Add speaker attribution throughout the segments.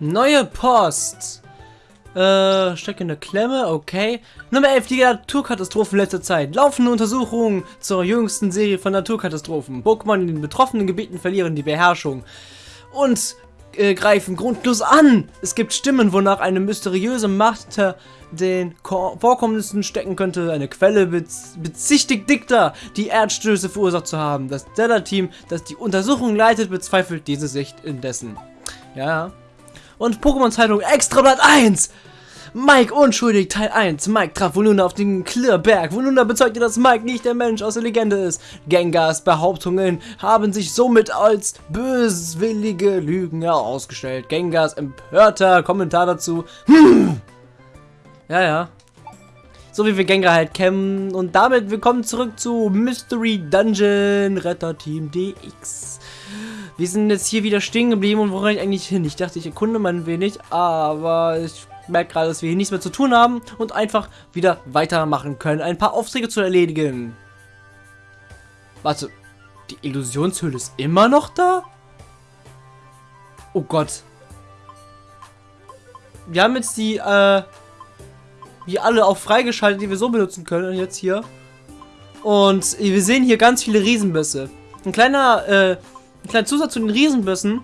Speaker 1: Neue Post. Äh, stecke in der Klemme, okay. Nummer 11, die Naturkatastrophen letzter Zeit. Laufende Untersuchungen zur jüngsten Serie von Naturkatastrophen. Pokémon in den betroffenen Gebieten verlieren die Beherrschung. Und äh, greifen grundlos an. Es gibt Stimmen, wonach eine mysteriöse Macht den Ko Vorkommnissen stecken könnte. Eine Quelle bez bezichtigt Dicta, die Erdstöße verursacht zu haben. Das Stellar-Team, das die Untersuchung leitet, bezweifelt diese Sicht indessen. Ja. Und Pokémon Zeitung Extrablatt 1! Mike unschuldig, Teil 1. Mike traf Volunda auf den Klirrberg. Volunda bezeugte, dass Mike nicht der Mensch aus der Legende ist. Gengars Behauptungen haben sich somit als böswillige Lügen herausgestellt. Gengars empörter Kommentar dazu. Hm. Ja, ja. So wie wir Gengar halt kennen. Und damit willkommen zurück zu Mystery Dungeon Retter Team DX. Wir sind jetzt hier wieder stehen geblieben und wo ich eigentlich hin? Ich dachte, ich erkunde mal ein wenig, aber ich merke gerade, dass wir hier nichts mehr zu tun haben und einfach wieder weitermachen können, ein paar Aufträge zu erledigen. Warte, die Illusionshöhle ist immer noch da? Oh Gott. Wir haben jetzt die, äh, wie alle auch freigeschaltet, die wir so benutzen können jetzt hier. Und wir sehen hier ganz viele Riesenbüsse. Ein kleiner, äh, ein kleiner Zusatz zu den Riesenbüssen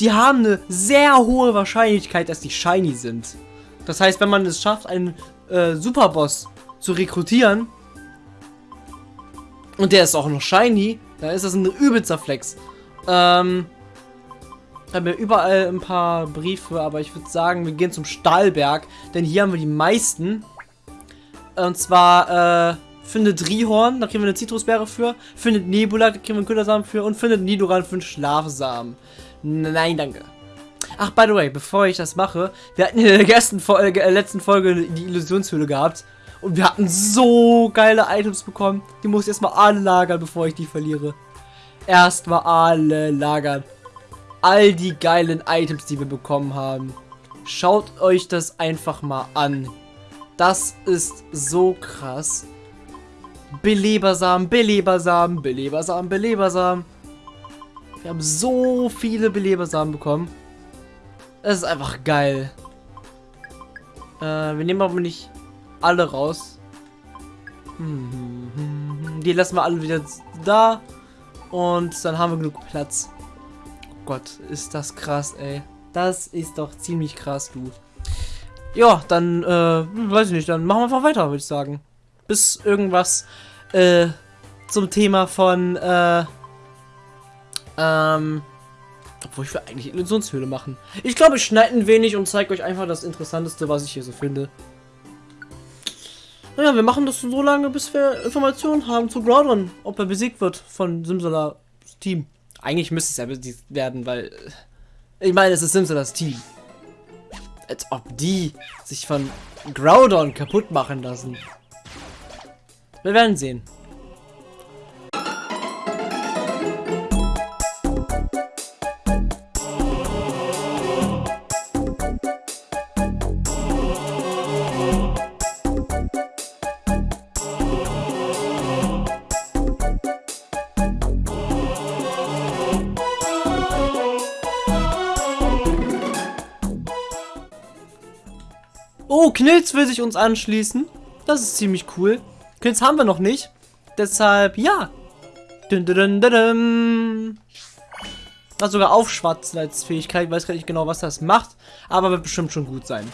Speaker 1: die haben eine sehr hohe Wahrscheinlichkeit, dass die shiny sind. Das heißt, wenn man es schafft, einen äh, Superboss zu rekrutieren und der ist auch noch shiny, dann ist das ein übelster Flex. Ähm, haben wir überall ein paar Briefe, aber ich würde sagen, wir gehen zum Stahlberg, denn hier haben wir die meisten. Und zwar, äh, findet Rihorn, da kriegen wir eine Zitrusbeere für, findet Nebula, da kriegen wir einen Ködersamen für und findet Nidoran für einen Schlafsamen. Nein, danke. Ach, by the way, bevor ich das mache, wir hatten in der ersten Folge, äh, letzten Folge die Illusionshöhle gehabt. Und wir hatten so geile Items bekommen. Die muss ich erstmal alle lagern, bevor ich die verliere. Erstmal alle lagern. All die geilen Items, die wir bekommen haben. Schaut euch das einfach mal an. Das ist so krass. Belebersamen, Belebersamen, Belebersamen, Belebersamen. Wir haben so viele Belebersamen bekommen. Das ist einfach geil. Äh, wir nehmen aber nicht alle raus. Die lassen wir alle wieder da. Und dann haben wir genug Platz. Oh Gott, ist das krass, ey. Das ist doch ziemlich krass, du. Ja, dann, äh, weiß ich nicht, dann machen wir einfach weiter, würde ich sagen. Bis irgendwas, äh, zum Thema von, äh, ähm, obwohl ich will eigentlich Illusionshöhle machen. Ich glaube, ich schneide ein wenig und zeige euch einfach das Interessanteste, was ich hier so finde. Naja, wir machen das so lange, bis wir Informationen haben zu Groudon, ob er besiegt wird von Simsalas Team. Eigentlich müsste es ja besiegt werden, weil... Äh, ich meine, es ist Simsalas Team. Als ob die sich von Groudon kaputt machen lassen. Wir werden sehen. Oh, Knilz will sich uns anschließen. Das ist ziemlich cool. Knilz haben wir noch nicht. Deshalb, ja. Dun, dun, dun, sogar Aufschwatzen als Fähigkeit. Ich weiß gar nicht genau, was das macht. Aber wird bestimmt schon gut sein.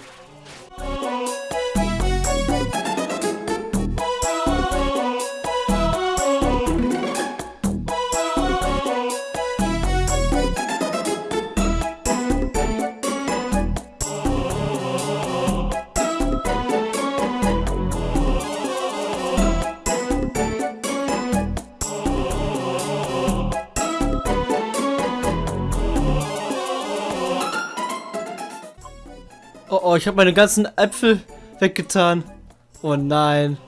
Speaker 1: Oh, ich habe meine ganzen Äpfel weggetan. Oh nein.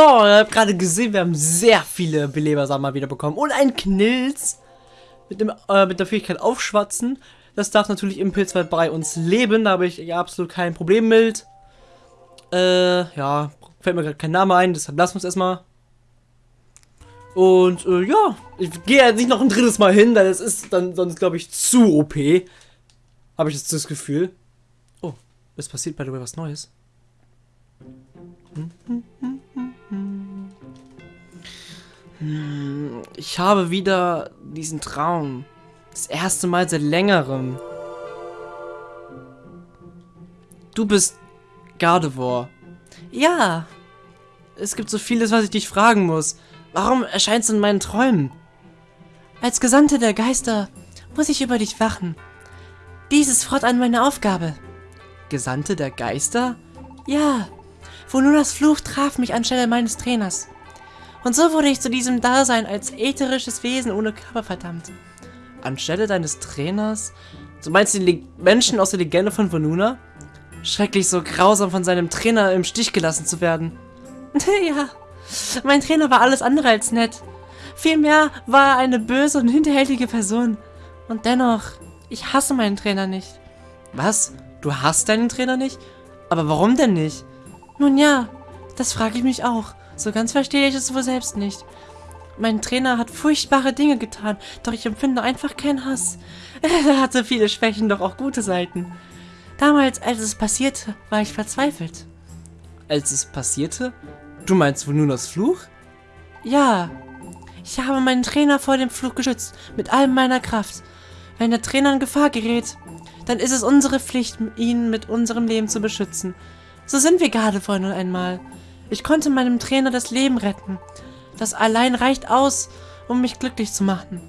Speaker 1: So, ihr habt gerade gesehen, wir haben sehr viele Belebersamen mal wieder bekommen. Und ein Knilz mit, dem, äh, mit der Fähigkeit Aufschwatzen. Das darf natürlich im Pilzwald bei uns leben. Da habe ich absolut kein Problem mit. Äh, ja, fällt mir gerade kein Name ein, deshalb lassen wir es erstmal. Und äh, ja, ich gehe jetzt nicht noch ein drittes Mal hin, weil es ist dann sonst, glaube ich, zu OP. Habe ich jetzt das Gefühl. Oh, es passiert bei dir was Neues. Hm, ich habe wieder diesen Traum. Das erste Mal seit längerem. Du bist Gardevoir. Ja. Es gibt so vieles, was ich dich fragen muss. Warum erscheinst du in meinen Träumen? Als Gesandte der Geister muss ich über dich wachen. Dies ist fortan meine Aufgabe. Gesandte der Geister? Ja. Vonunas Fluch traf mich anstelle meines Trainers. Und so wurde ich zu diesem Dasein als ätherisches Wesen ohne Körper verdammt. Anstelle deines Trainers? Du meinst die Le Menschen aus der Legende von Vonuna? Schrecklich so grausam von seinem Trainer im Stich gelassen zu werden. ja, mein Trainer war alles andere als nett. Vielmehr war er eine böse und hinterhältige Person. Und dennoch, ich hasse meinen Trainer nicht. Was? Du hasst deinen Trainer nicht? Aber warum denn nicht? Nun ja, das frage ich mich auch. So ganz verstehe ich es wohl selbst nicht. Mein Trainer hat furchtbare Dinge getan, doch ich empfinde einfach keinen Hass. Er hatte viele Schwächen, doch auch gute Seiten. Damals, als es passierte, war ich verzweifelt. Als es passierte? Du meinst wohl nur das Fluch? Ja. Ich habe meinen Trainer vor dem Fluch geschützt, mit all meiner Kraft. Wenn der Trainer in Gefahr gerät, dann ist es unsere Pflicht, ihn mit unserem Leben zu beschützen. So sind wir gerade vor nun einmal. Ich konnte meinem Trainer das Leben retten. Das allein reicht aus, um mich glücklich zu machen.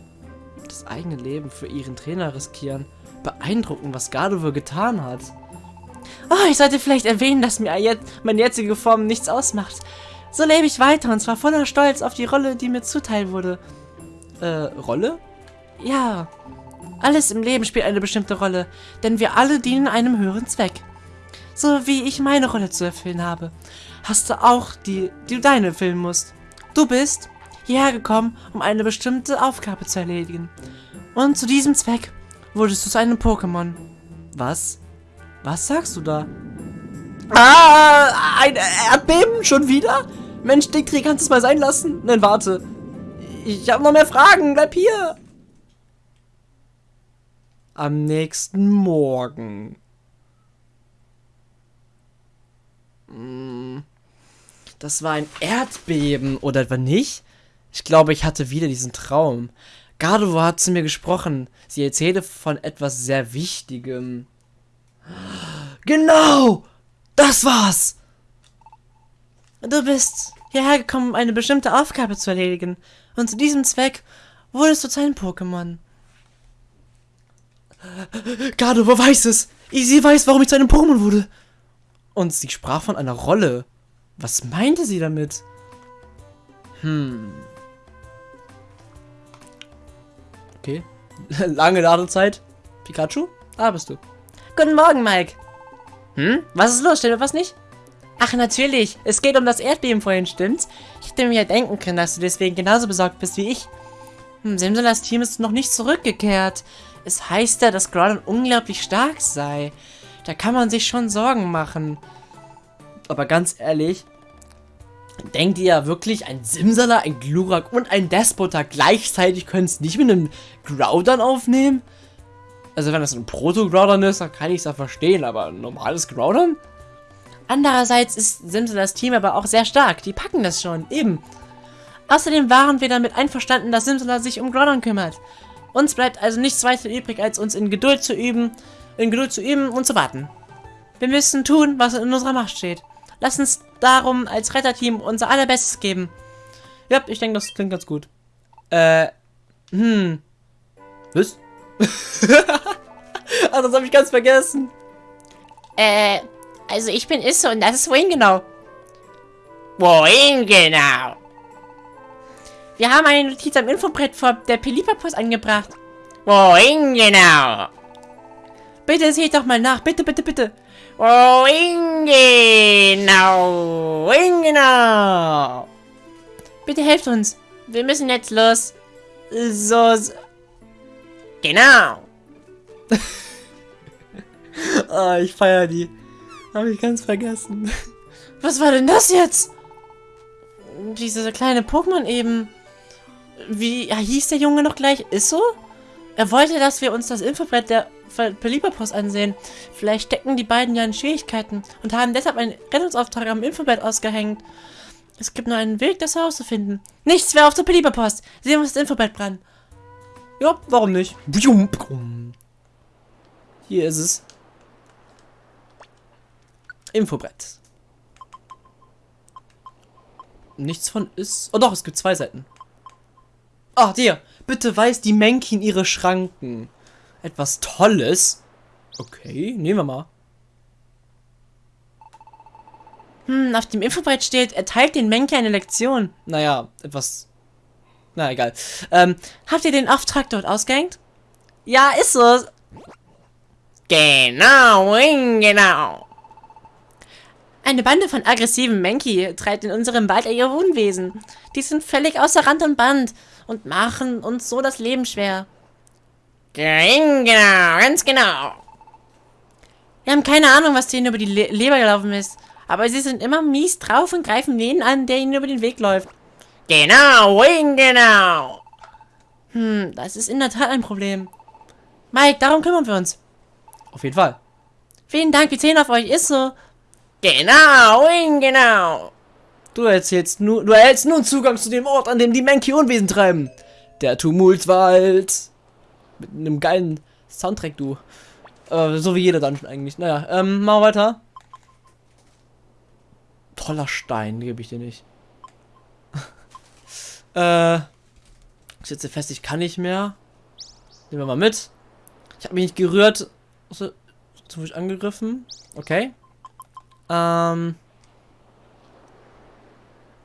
Speaker 1: Das eigene Leben für ihren Trainer riskieren. Beeindruckend, was Gardevoir getan hat. Oh, ich sollte vielleicht erwähnen, dass mir jetzt meine jetzige Form nichts ausmacht. So lebe ich weiter und zwar voller Stolz auf die Rolle, die mir zuteil wurde. Äh, Rolle? Ja. Alles im Leben spielt eine bestimmte Rolle, denn wir alle dienen einem höheren Zweck. So wie ich meine Rolle zu erfüllen habe, hast du auch die, die du deine erfüllen musst. Du bist hierher gekommen, um eine bestimmte Aufgabe zu erledigen. Und zu diesem Zweck wurdest du zu einem Pokémon. Was? Was sagst du da? Ah, ein Erdbeben? Schon wieder? Mensch, Dickri, kannst du es mal sein lassen? Nein, warte. Ich habe noch mehr Fragen. Bleib hier. Am nächsten Morgen. Hm, das war ein Erdbeben, oder etwa nicht? Ich glaube, ich hatte wieder diesen Traum. Gardevoir hat zu mir gesprochen. Sie erzählte von etwas sehr Wichtigem. Genau! Das war's! Du bist hierher gekommen, um eine bestimmte Aufgabe zu erledigen. Und zu diesem Zweck wurdest du zu einem Pokémon. Gardevoir weiß es! Sie weiß, warum ich zu einem Pokémon wurde. Und sie sprach von einer Rolle. Was meinte sie damit? Hm. Okay. Lange Ladezeit. Pikachu? Da bist du. Guten Morgen, Mike. Hm? Was ist los? Stimmt was nicht? Ach, natürlich. Es geht um das Erdbeben vorhin, stimmt's? Ich hätte mir ja denken können, dass du deswegen genauso besorgt bist wie ich. Hm, Simsalas Team ist noch nicht zurückgekehrt. Es heißt ja, dass Groudon unglaublich stark sei. Da kann man sich schon Sorgen machen. Aber ganz ehrlich, denkt ihr wirklich, ein Simsala, ein Glurak und ein Despoter gleichzeitig können es nicht mit einem Groudon aufnehmen? Also wenn das ein Proto-Groudon ist, dann kann ich es ja verstehen, aber ein normales Groudon? Andererseits ist Simsalas Team aber auch sehr stark. Die packen das schon, eben. Außerdem waren wir damit einverstanden, dass Simsala sich um Groudon kümmert. Uns bleibt also nichts weiter übrig, als uns in Geduld zu üben, in Geduld zu üben und zu warten. Wir müssen tun, was in unserer Macht steht. Lass uns darum als Retterteam unser allerbestes geben. Ja, ich denke, das klingt ganz gut. Äh, hm. Was? ah, das habe ich ganz vergessen.
Speaker 2: Äh, also ich bin Isse und das ist wohin genau? Wohin genau?
Speaker 1: Wir haben eine Notiz am Infobrett vor der Pelipapus angebracht.
Speaker 2: Wohin genau?
Speaker 1: Bitte seht doch mal nach, bitte, bitte, bitte.
Speaker 2: Wohin genau? Wohin genau? Bitte helft uns. Wir müssen jetzt los.
Speaker 1: So, so
Speaker 2: Genau.
Speaker 1: ah, ich feier die. Habe ich ganz vergessen.
Speaker 2: Was war denn das jetzt? Diese kleine Pokémon eben. Wie hieß der Junge noch gleich? Ist so? Er wollte, dass wir uns das Infobrett der Pelipperpost ansehen. Vielleicht stecken die beiden ja in Schwierigkeiten und haben deshalb einen Rettungsauftrag am Infobrett ausgehängt. Es gibt nur einen Weg, das Haus zu finden. Nichts mehr auf der Pelipperpost. Sehen wir uns das Infobrett dran.
Speaker 1: Ja, warum nicht? Hier ist es. Infobrett. Nichts von ist... Oh doch, es gibt zwei Seiten. Ach, dir. Bitte weist die Menkin ihre Schranken. Etwas Tolles? Okay, nehmen wir mal.
Speaker 2: Hm, auf dem Infobrett steht, erteilt den Menki eine Lektion.
Speaker 1: Naja, etwas... Na, egal. Ähm,
Speaker 2: Habt ihr den Auftrag dort ausgehängt? Ja, ist so. Genau, genau. Eine Bande von aggressiven Menki treibt in unserem Wald ihr Unwesen. Die sind völlig außer Rand und Band und machen uns so das Leben schwer. Genau, ganz genau. Wir haben keine Ahnung, was denen über die Le Leber gelaufen ist. Aber sie sind immer mies drauf und greifen jeden an, der ihnen über den Weg läuft. Genau, genau. Hm, das ist in der Tat ein Problem. Mike, darum kümmern wir uns.
Speaker 1: auf jeden Fall.
Speaker 2: Vielen Dank, wir zählen auf euch, ist so. Genau, genau.
Speaker 1: Du erzählst nur, du erhältst nun Zugang zu dem Ort, an dem die Menki Unwesen treiben. Der Tumultwald. Mit einem geilen Soundtrack, du. Äh, so wie jeder Dungeon eigentlich. Naja, ähm, wir weiter. Toller Stein, gebe ich dir nicht. äh, ich setze fest, ich kann nicht mehr. Nehmen wir mal mit. Ich habe mich nicht gerührt. So, so ich angegriffen. Okay. Ähm.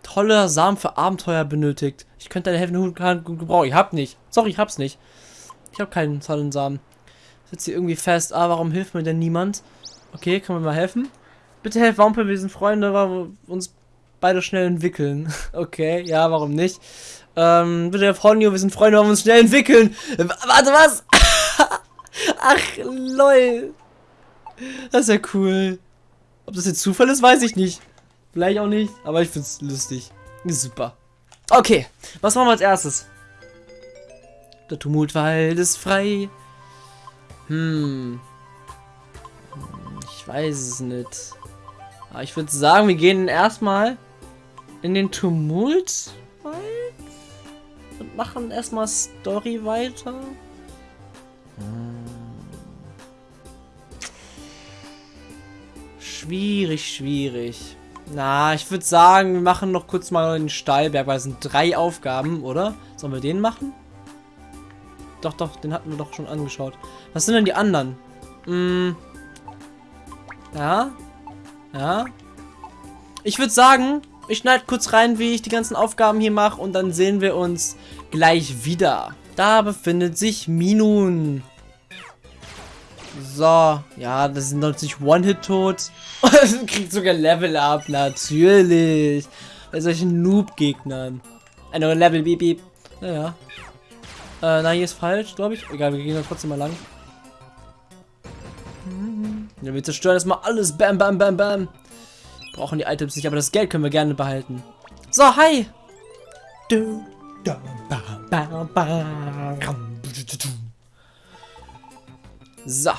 Speaker 1: Tolle Samen für Abenteuer benötigt. Ich könnte deine helfende Hand gebrauchen. Ich hab nicht. Sorry, ich hab's nicht. Ich habe keinen tollen Samen. Sitzt hier irgendwie fest. Ah, warum hilft mir denn niemand? Okay, kann man mal helfen? Bitte helft Wampe, wir sind Freunde, weil wir uns beide schnell entwickeln. Okay, ja, warum nicht? Ähm, bitte helft Honio, wir sind Freunde, weil wir uns schnell entwickeln. W warte, was? Ach, lol. Das ist ja cool. Ob das jetzt Zufall ist, weiß ich nicht. Vielleicht auch nicht, aber ich find's lustig. Super. Okay, was machen wir als erstes? Der Tumultwald ist frei. Hm. Ich weiß es nicht. Aber ich würde sagen, wir gehen erstmal in den Tumultwald und machen erstmal Story weiter. Schwierig, schwierig. Na, ich würde sagen, wir machen noch kurz mal den Steilberg, weil es sind drei Aufgaben, oder? Sollen wir den machen? Doch, doch, den hatten wir doch schon angeschaut. Was sind denn die anderen? Hm. Ja. Ja. Ich würde sagen, ich schneide kurz rein, wie ich die ganzen Aufgaben hier mache und dann sehen wir uns gleich wieder. Da befindet sich Minun. So, ja, das sind natürlich One-Hit tot. kriegt sogar Level Up, natürlich. Bei solchen Noob-Gegnern. Eine Level, beep, beep. Naja. Äh, na, hier ist falsch, glaube ich. Egal, wir gehen da trotzdem mal lang. Ja, wir zerstören erstmal alles. Bam, bam, bam, bam. Brauchen die Items nicht, aber das Geld können wir gerne behalten. So, hi. So.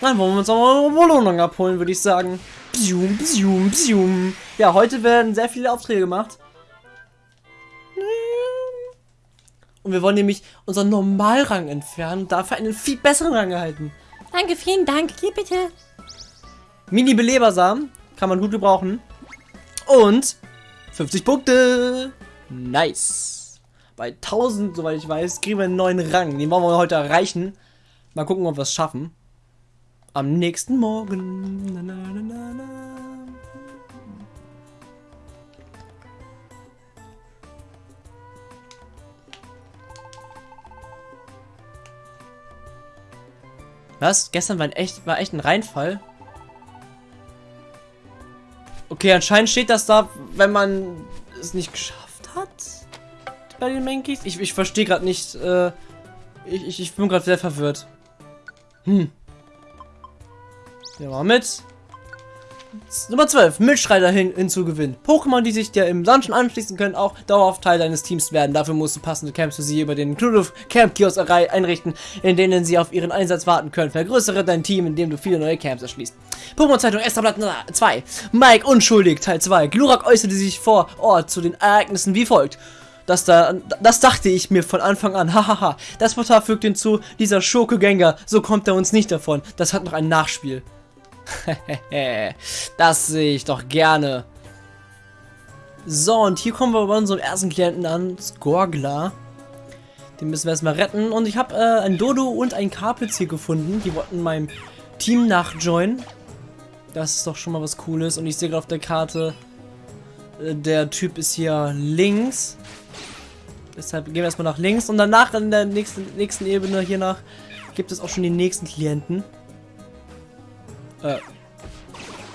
Speaker 1: Dann wollen wir uns auch eine Belohnung abholen, würde ich sagen. Bzium, bzium, bzium. Ja, heute werden sehr viele Aufträge gemacht. Und wir wollen nämlich unseren Normalrang entfernen und dafür einen viel besseren Rang erhalten.
Speaker 2: Danke, vielen Dank. Hier bitte.
Speaker 1: Mini-Belebersamen kann man gut gebrauchen. Und 50 Punkte. Nice. Bei 1000, soweit ich weiß, kriegen wir einen neuen Rang. Den wollen wir heute erreichen. Mal gucken, ob wir es schaffen. Am nächsten Morgen. Na, na, na, Was? Gestern war, ein echt, war echt ein Reinfall? Okay, anscheinend steht das da, wenn man es nicht geschafft hat. Bei den Mankeys. Ich, ich verstehe gerade nicht. Äh, ich, ich, bin gerade sehr verwirrt. Hm. Ja, mal mit. Nummer 12. Mitstreiter hin hinzugewinnen. Pokémon, die sich dir im Dungeon anschließen können, auch dauerhaft Teil deines Teams werden. Dafür musst du passende Camps für sie über den Knuduf Camp Kiosk einrichten, in denen sie auf ihren Einsatz warten können. Vergrößere dein Team, indem du viele neue Camps erschließt. Pokémon Zeitung Esterblatt 2. Mike unschuldig, Teil 2. Glurak äußerte sich vor Ort zu den Ereignissen wie folgt. Das, da, das dachte ich mir von Anfang an. Hahaha. das Portal fügt hinzu, dieser Schurke-Gänger, so kommt er uns nicht davon. Das hat noch ein Nachspiel. das sehe ich doch gerne. So, und hier kommen wir bei unserem ersten Klienten an, Skorgler. Den müssen wir erstmal retten. Und ich habe äh, ein Dodo und ein Carpitz hier gefunden. Die wollten meinem Team nachjoinen. Das ist doch schon mal was Cooles. Und ich sehe gerade auf der Karte, äh, der Typ ist hier links. Deshalb gehen wir erstmal nach links. Und danach in der nächsten, nächsten Ebene hier nach gibt es auch schon die nächsten Klienten. Äh.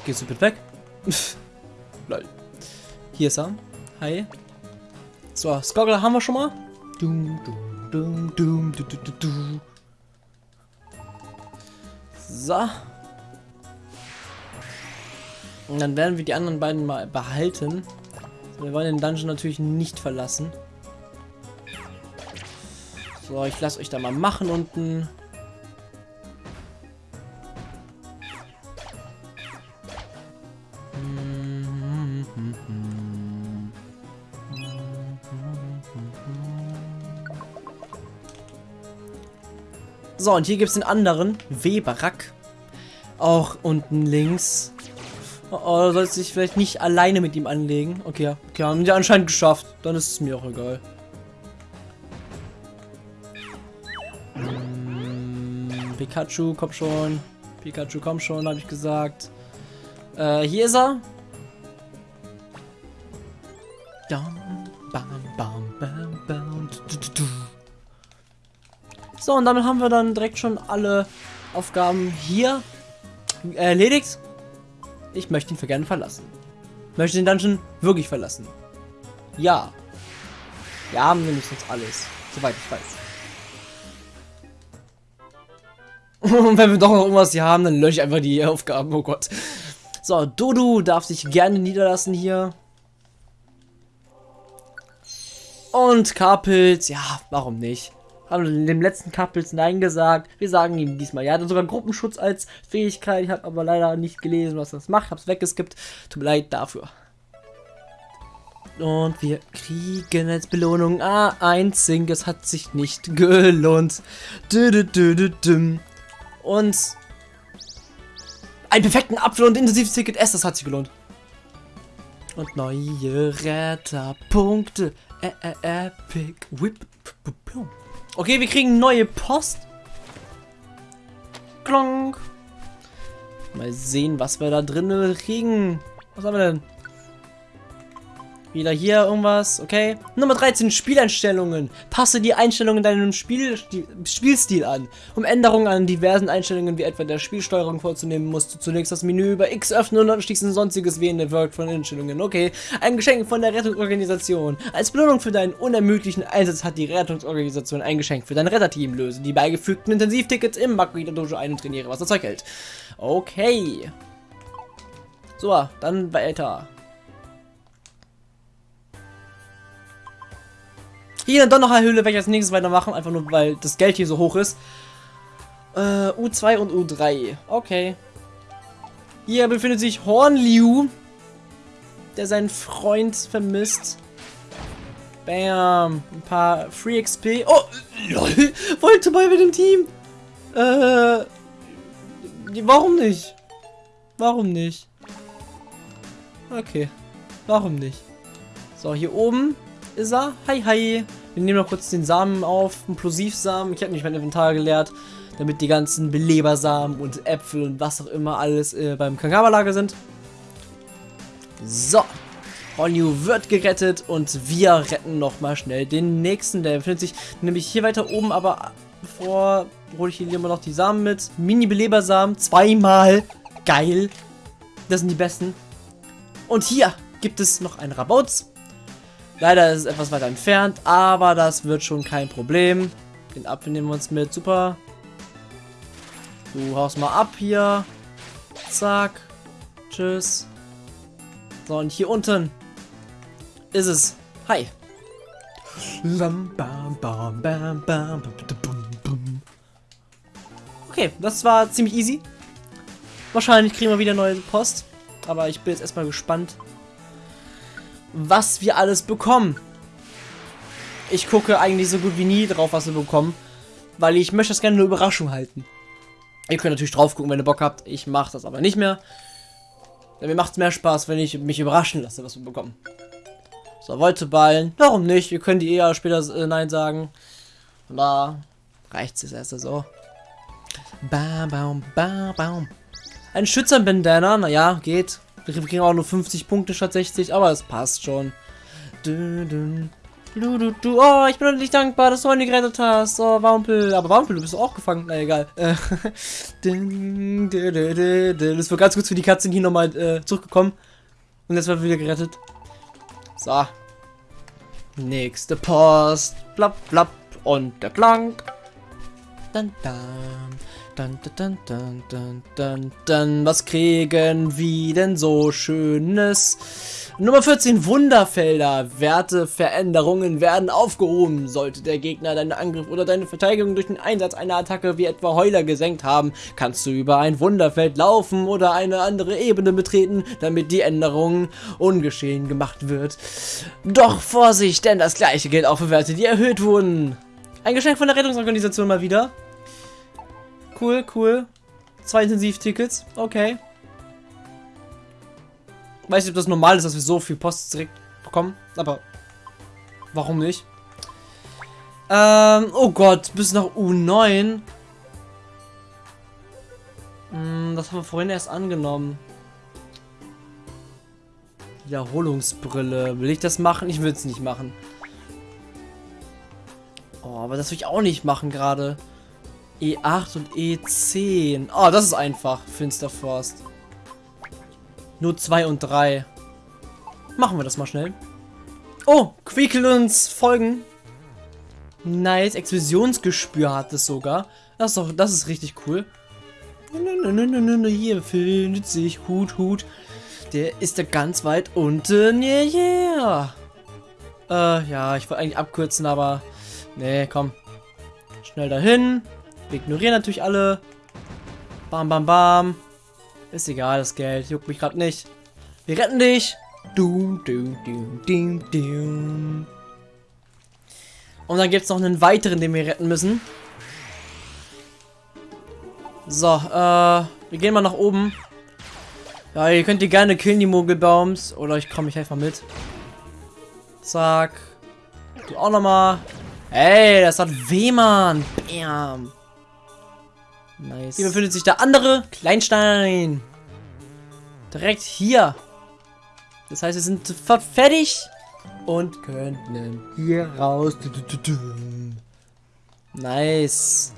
Speaker 1: Gehst du bitte weg? Lol. Hier ist er. Hi. So, Skoggler haben wir schon mal. Dum, dum, dum, du, du, du. So. Und dann werden wir die anderen beiden mal behalten. Wir wollen den Dungeon natürlich nicht verlassen. So, ich lasse euch da mal machen unten. So, und hier gibt es den anderen, Weberack. Auch unten links. Oh, oh sollst dich vielleicht nicht alleine mit ihm anlegen. Okay, okay, haben die anscheinend geschafft. Dann ist es mir auch egal. Hm, Pikachu, komm schon. Pikachu, komm schon, habe ich gesagt. Äh, hier ist er. So, und damit haben wir dann direkt schon alle Aufgaben hier erledigt. Ich möchte ihn für gerne verlassen. Möchte den Dungeon wirklich verlassen. Ja. Wir haben nämlich sonst alles. Soweit ich weiß. Und wenn wir doch noch irgendwas hier haben, dann lösche ich einfach die Aufgaben. Oh Gott. So, Dodu darf sich gerne niederlassen hier. Und Karpilz, ja, warum nicht? Haben dem letzten Couples Nein gesagt. Wir sagen ihm diesmal ja. Er hat sogar Gruppenschutz als Fähigkeit. Ich habe aber leider nicht gelesen, was das macht. Hab's weggeskippt. Tut mir leid dafür. Und wir kriegen als Belohnung ah, ein Sing. Es hat sich nicht gelohnt. Und einen perfekten Apfel und intensives Ticket S. Das hat sich gelohnt. Und neue Retterpunkte. Epic Whip. Okay, wir kriegen neue Post. Klonk. Mal sehen, was wir da drin kriegen. Was haben wir denn? Wieder hier irgendwas, okay. Nummer 13, Spieleinstellungen. Passe die Einstellungen deinem Spiel, Spielstil an. Um Änderungen an diversen Einstellungen wie etwa der Spielsteuerung vorzunehmen, musst du zunächst das Menü über X öffnen und anschließend sonstiges wählende Work von Einstellungen. Okay, ein Geschenk von der Rettungsorganisation. Als Belohnung für deinen unermüdlichen Einsatz hat die Rettungsorganisation ein Geschenk für dein Retterteam. Löse die beigefügten Intensivtickets im Makuita Dojo ein und trainiere, was das Zeug hält. Okay. So, dann weiter. Hier dann doch noch eine Höhle, werde ich als nächstes weitermachen, einfach nur weil das Geld hier so hoch ist. Äh, U2 und U3. Okay. Hier befindet sich Hornliu, der seinen Freund vermisst. Bam. Ein paar Free XP. Oh, lol. Wollte mal mit dem Team. Äh, warum nicht? Warum nicht? Okay. Warum nicht? So, hier oben ist er. Hi, hi. Wir nehmen noch kurz den Samen auf, einen Plosivsamen. Ich habe nicht mein Inventar geleert, damit die ganzen Belebersamen und Äpfel und was auch immer alles äh, beim Kangaba-Lager sind. So. Honyu wird gerettet und wir retten nochmal schnell den nächsten. Der befindet sich nämlich hier weiter oben, aber bevor hole ich hier immer noch die Samen mit. Mini-Belebersamen, zweimal. Geil. Das sind die besten. Und hier gibt es noch einen Rabauz. Leider ist es etwas weiter entfernt, aber das wird schon kein Problem. Den Apfel nehmen wir uns mit. Super. Du haust mal ab hier. Zack. Tschüss. So, und hier unten ist es. Hi. Okay, das war ziemlich easy. Wahrscheinlich kriegen wir wieder neue Post. Aber ich bin jetzt erstmal gespannt, was wir alles bekommen. Ich gucke eigentlich so gut wie nie drauf, was wir bekommen. Weil ich möchte das gerne eine Überraschung halten. Ihr könnt natürlich drauf gucken, wenn ihr Bock habt. Ich mache das aber nicht mehr. Denn mir macht es mehr Spaß, wenn ich mich überraschen lasse, was wir bekommen. So, wollte ballen. Warum nicht? Wir können die eher später äh, Nein sagen. Und da reicht es erst so. Bam, bam, bam, bam. Ein Schützerbandana, naja, geht. Wir kriegen auch nur 50 Punkte statt 60, aber es passt schon. Du, du, du, du, du. Oh, ich bin nicht dankbar, dass du meine gerettet hast. Oh, Wampel. Aber Wampel, du bist auch gefangen. Na egal. Äh, das war ganz kurz für die Katzen hier nochmal äh, zurückgekommen. Und jetzt wird wieder gerettet. So. Nächste Post. Blapp, blapp. Und der Klang. Dann, dann. Dann, dann, dann, dann, dann, dann, was kriegen wir denn so Schönes? Nummer 14, Wunderfelder. Werteveränderungen werden aufgehoben. Sollte der Gegner deinen Angriff oder deine Verteidigung durch den Einsatz einer Attacke wie etwa Heuler gesenkt haben, kannst du über ein Wunderfeld laufen oder eine andere Ebene betreten, damit die Änderung ungeschehen gemacht wird. Doch Vorsicht, denn das gleiche gilt auch für Werte, die erhöht wurden. Ein Geschenk von der Rettungsorganisation mal wieder cool, cool. Zwei Intensivtickets, okay. Weiß nicht, ob das normal ist, dass wir so viel Post direkt bekommen, aber warum nicht? Ähm, oh Gott, bis nach U9. Hm, das haben wir vorhin erst angenommen. Wiederholungsbrille. Will ich das machen? Ich will es nicht machen. Oh, aber das will ich auch nicht machen gerade. E8 und E10. Oh, das ist einfach. Finsterforst. Nur 2 und 3. Machen wir das mal schnell. Oh, Quickel uns folgen. Nice, Explosionsgespür hat es sogar. Das ist doch, das ist richtig cool. Hier findet sich Hut, Hut. Der ist da ganz weit unten. Yeah, yeah. Äh, ja, ich wollte eigentlich abkürzen, aber... Nee, komm. Schnell dahin. Wir ignorieren natürlich alle. Bam, bam, bam. Ist egal, das Geld. Juckt mich gerade nicht. Wir retten dich. Du, du, du, du, du. Und dann gibt es noch einen weiteren, den wir retten müssen. So, äh, wir gehen mal nach oben. Ja, ihr könnt die gerne killen, die Mogelbaums. Oder ich komme mich einfach mit. Zack. Du auch nochmal. Ey, das hat weh, Mann. Bam. Nice. Hier befindet sich der andere Kleinstein. Direkt hier. Das heißt, wir sind sofort fertig und können hier raus. Nice.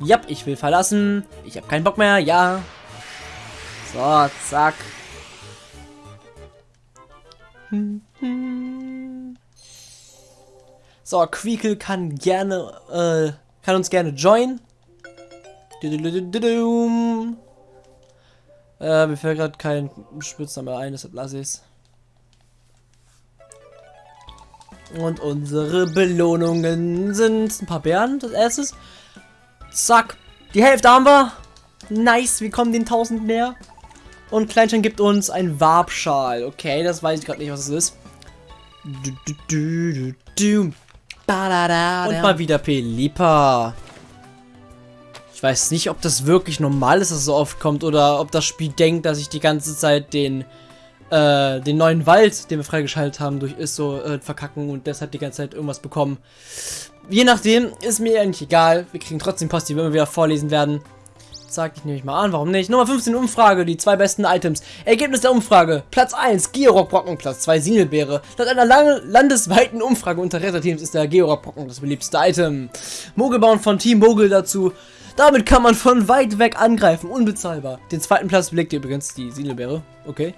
Speaker 1: Ja, ich will verlassen. Ich habe keinen Bock mehr. Ja. So, zack. Hm, hm. So, Queekle kann gerne, äh, kann uns gerne joinen. Äh, mir fällt gerade kein Spitzname ein, deshalb lasse ich es. Und unsere Belohnungen sind ein paar Bären, das erstes. Zack, die Hälfte haben wir. Nice, wir kommen den 1000 mehr. Und Kleinstein gibt uns ein Warbschal. Okay, das weiß ich gerade nicht, was es ist. Du, du, du, und mal wieder Pelipa. Ich weiß nicht, ob das wirklich normal ist, dass es so oft kommt, oder ob das Spiel denkt, dass ich die ganze Zeit den, äh, den neuen Wald, den wir freigeschaltet haben, durch ist so äh, verkacken und deshalb die ganze Zeit irgendwas bekommen. Je nachdem, ist mir eigentlich egal. Wir kriegen trotzdem Post, die wir immer wieder vorlesen werden. Sag ich nämlich mal an, warum nicht? Nummer 15 Umfrage, die zwei besten Items. Ergebnis der Umfrage. Platz 1, Georock-Brocken. Platz 2, Sinelbeere. Laut einer landesweiten Umfrage unter Retterteams ist der Georock-Brocken das beliebteste Item. Mogelbauen von Team Mogel dazu. Damit kann man von weit weg angreifen, unbezahlbar. Den zweiten Platz belegt übrigens die Sinelbeere. Okay.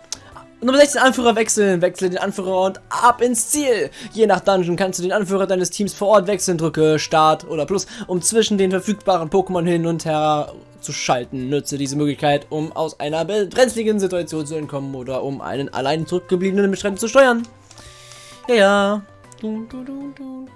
Speaker 1: Nummer 16 Anführer wechseln. Wechsle den Anführer und ab ins Ziel. Je nach Dungeon kannst du den Anführer deines Teams vor Ort wechseln. Drücke Start oder Plus, um zwischen den verfügbaren Pokémon hin und her zu schalten. Nutze diese Möglichkeit, um aus einer brenzligen Situation zu entkommen oder um einen allein zurückgebliebenen Beschreibung zu steuern. Ja, ja. Dun, dun, dun,